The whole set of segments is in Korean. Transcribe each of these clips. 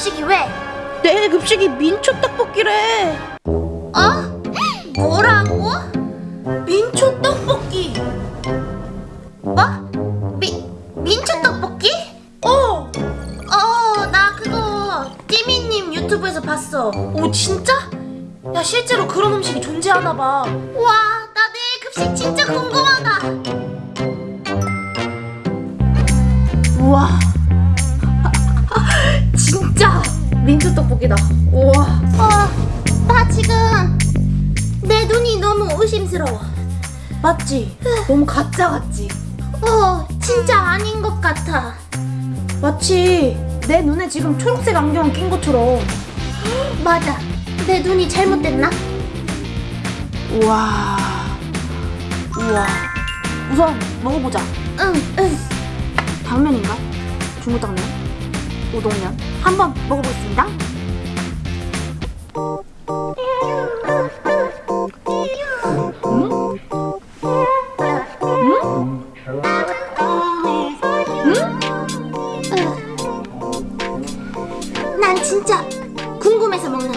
급식이 왜? 내 급식이 민초 떡볶이래. 어? 뭐라고? 민초 떡볶이. 뭐? 미, 민초 떡볶이? 어. 어, 나 그거 띠미님 유튜브에서 봤어. 오 진짜? 야 실제로 그런 음식이 존재하나 봐. 와, 민초 떡볶이다. 우와. 어, 나 지금 내 눈이 너무 의심스러워. 맞지? 너무 가짜 같지? 어, 진짜 아닌 것 같아. 마치 내 눈에 지금 초록색 안경 낀 것처럼. 맞아. 내 눈이 잘못됐나? 우와. 우와. 우선 먹어보자. 응, 응. 당면인가? 중국 당면? 우동면? 한번 먹어보겠습니다. 음? 음? 난 진짜 궁금해서 먹는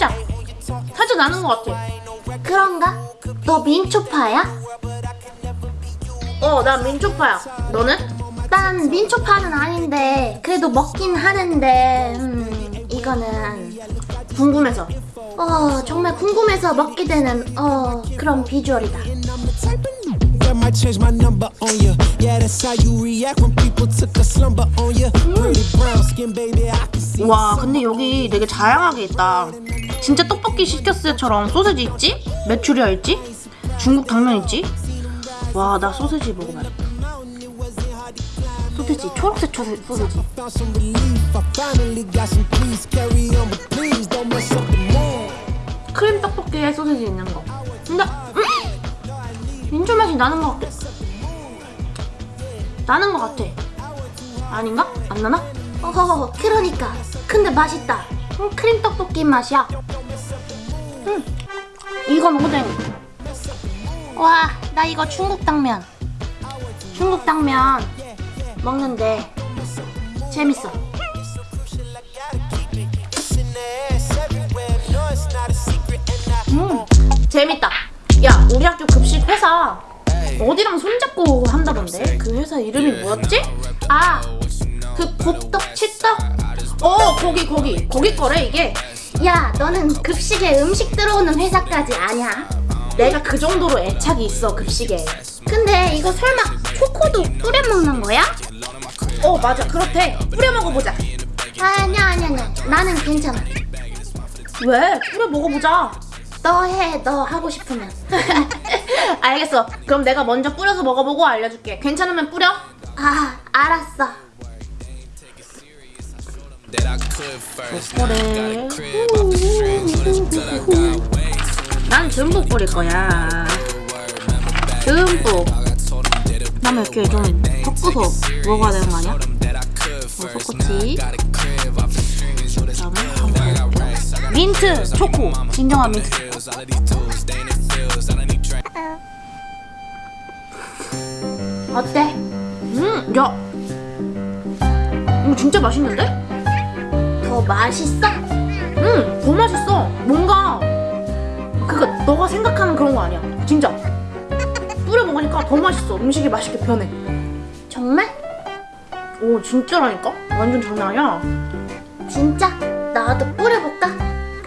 살짝, 살짝 나는 것 같아. 그런가? 너 민초파야? 어, 난 민초파야. 너는? 난 민초파는 아닌데 그래도 먹긴 하는데 음, 이거는 궁금해서. 어 정말 궁금해서 먹게 되는 어 그런 비주얼이다. Might change my number on you. Yeah, that's how you react when people took a slumber on you. Pretty brown skin, baby, I. 와, 근데 여기 되게 다양하게 있다. 진짜 떡볶이 시켰을 때처럼 소세지 있지? 메추리알 있지? 중국 당면 있지? 와, 나 소세지 먹어봐야겠다. 소세지, 초록색 초 소세지. 크림 떡볶이에 소세지 있는 거. 근데 음! 민초 맛이 나는 것 같아. 나는 것 같아. 아닌가? 안 나나? 어 그러니까 근데 맛있다. 음, 크림 떡볶이 맛이야. 음, 이건 오뎅. 와나 이거 중국 당면. 중국 당면 먹는데 재밌어. 음, 재밌다. 야, 우리 학교 급식 회사 어디랑 손잡고 한다던데? 그 회사 이름이 뭐였지? 아, 그 곱떡, 칠떡? 어, 거기, 거기. 거기 거래, 이게. 야 너는 급식에 음식 들어오는 회사까지 아냐? 내가 그 정도로 애착이 있어, 급식에. 근데 이거 설마 초코도 뿌려 먹는 거야? 어, 맞아. 그렇대. 뿌려 먹어보자. 아니야 아니야 아니야 나는 괜찮아. 왜? 뿌려 먹어보자. 너 해 너 하고 싶으면. 알겠어. 그럼 내가 먼저 뿌려서 먹어보고 알려줄게. 괜찮으면 뿌려. 아 알았어. 그래. 난 듬뿍 뿌릴 거야. 듬뿍. 나면 이렇게 좀 섞어서 먹어야 되는 거 아니야? 어, 섞었지. 그다음에 한번 먹어볼게요. 민트 초코. 진정한 민트. 어때? 음, 야. 이거 진짜 맛있는데? 더 맛있어? 응, 더 맛있어. 뭔가 그거 너가 생각하는 그런 거 아니야. 진짜. 뿌려 먹으니까 더 맛있어. 음식이 맛있게 변해. 정말? 오, 진짜라니까? 완전 장난 아니야. 진짜? 나도 뿌려볼까?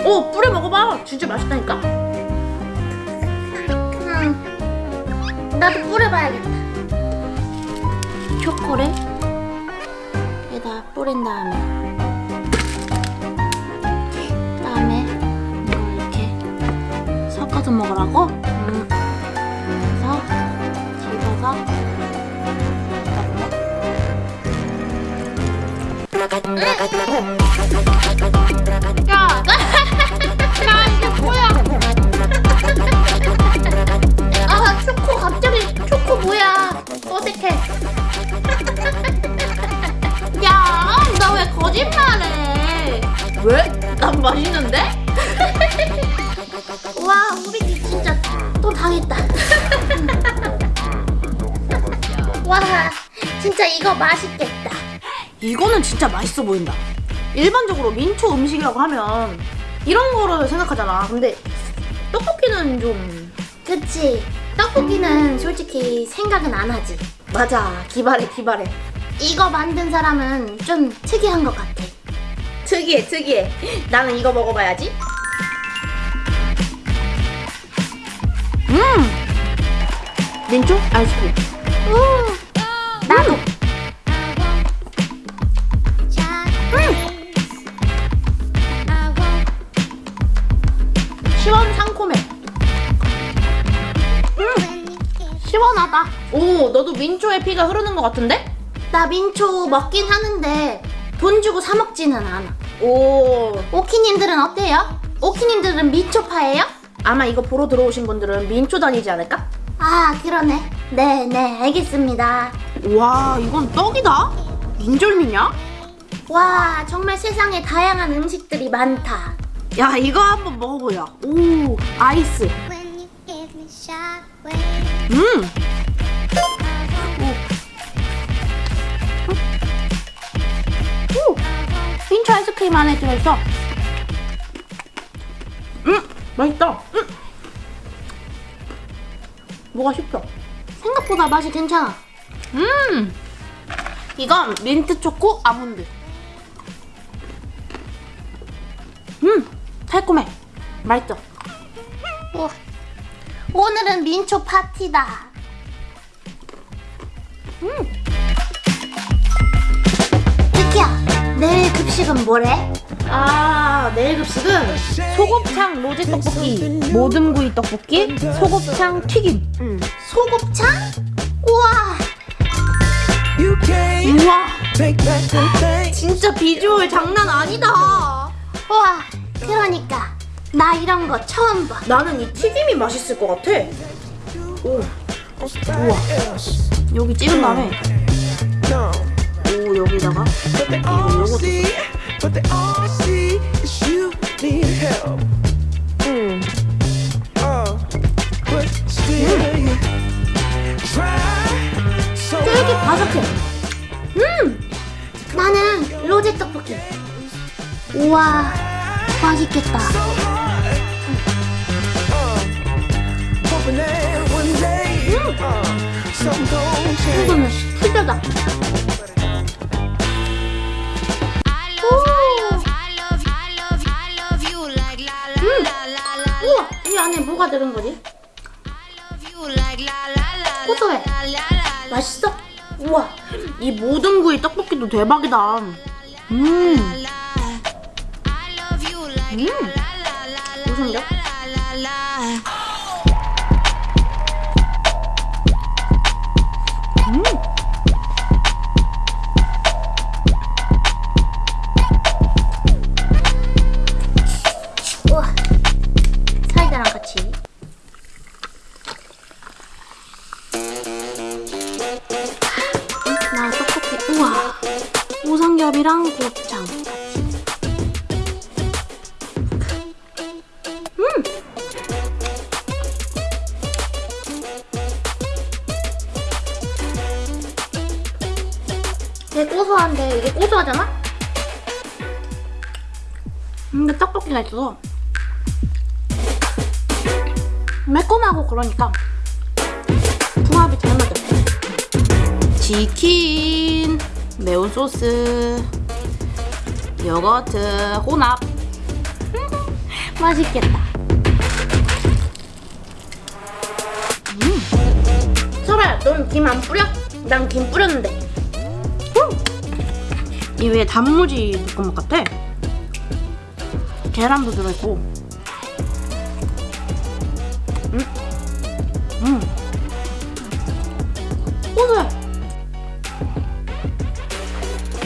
오, 뿌려 먹어봐. 진짜 맛있다니까. 음, 나도 뿌려봐야겠다. 초콜릿 에다 뿌린 다음에 먹으라고. 음. 그래서 집어서 야, 이거 맛있겠다. 이거는 진짜 맛있어 보인다. 일반적으로 민초 음식이라고 하면 이런 거를 생각하잖아. 근데 떡볶이는 좀 그치? 떡볶이는 솔직히 생각은 안 하지. 맞아. 기발해, 기발해. 이거 만든 사람은 좀 특이한 것 같아. 특이해, 특이해. 나는 이거 먹어봐야지. 음! 민초 아이스크림. 오, 나도. 오, 너도 민초에 피가 흐르는 것 같은데? 나 민초 먹긴 하는데 돈 주고 사 먹지는 않아. 오, 오키님들은 어때요? 오키님들은 민초파예요? 아마 이거 보러 들어오신 분들은 민초 다니지 않을까? 아 그러네. 네, 네, 알겠습니다. 와, 이건 떡이다? 인절미냐? 와 정말 세상에 다양한 음식들이 많다. 야, 이거 한번 먹어보자. 오, 아이스. 음! 아이스크림 안에 들어있어. 음! 맛있다. 음! 뭐가 쉽죠? 생각보다 맛이 괜찮아. 음! 이건 민트 초코 아몬드. 음! 달콤해. 맛있죠? 오, 오늘은 민초 파티다. 음. 내일 급식은 뭐래? 아, 내일 급식은 소곱창 로제 떡볶이, 모듬구이 떡볶이, 소곱창 튀김. 음. 소곱창? 우와, 우와. 진짜 비주얼 장난 아니다. 우와. 그러니까 나 이런 거 처음 봐. 나는 이 튀김이 맛있을 것 같아. 오, 우와. 여기 오, 여기다가. but they all see, but they all see is you need help. 음. Oh, but still you try so 되게 hard. 바삭해. 음, 나는 로제 떡볶이. 우와, 맛있겠다. Uh, gon' change. 이거는 풀려다. 뭐가 들은 거지? 고소해. 맛있어? 우와, 이 모든 구이 떡볶이도 대박이다. 음, 음, la 무슨데? 되게 고소한데 이게 고소하잖아? 근데 떡볶이가 있어서 매콤하고 그러니까 궁합이 잘 맞아. 치킨, 매운 소스, 요거트, 혼합. 맛있겠다. 음. 설아야, 넌김 안 뿌려? 난 김 뿌렸는데. 이 위에 단무지 볶음밥 같아. 계란도 들어있고. 음. 음. 고소해.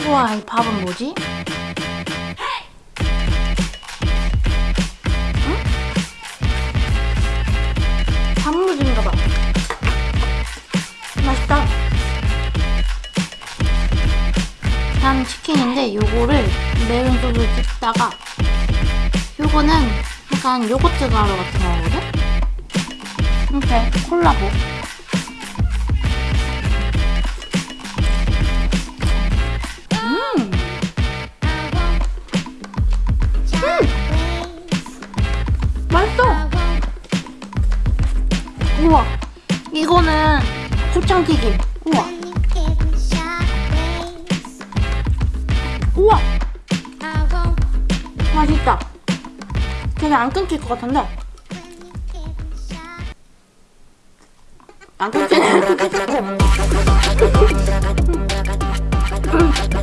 우와, 이 밥은 뭐지? 요거를 매운 소스 찍다가 요거는 약간 요거트 가루 같은 거거든? 이렇게 콜라보. 음! 맛있어! 우와! 이거는 곱창튀김. 우와! 우와! 맛있다. 되게 안 끊길 것 같은데. 안 끊기네.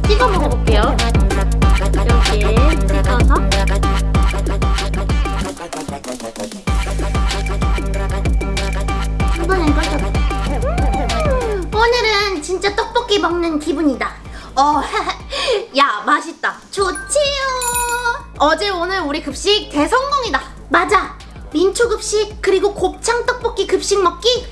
찍어 먹어볼게요. 이렇게 찍어서. 이번엔 꺼져. 오늘은 진짜 떡볶이 먹는 기분이다. 어, 어제 오늘 우리 급식 대성공이다. 맞아. 민초 급식 그리고 곱창 떡볶이 급식 먹기.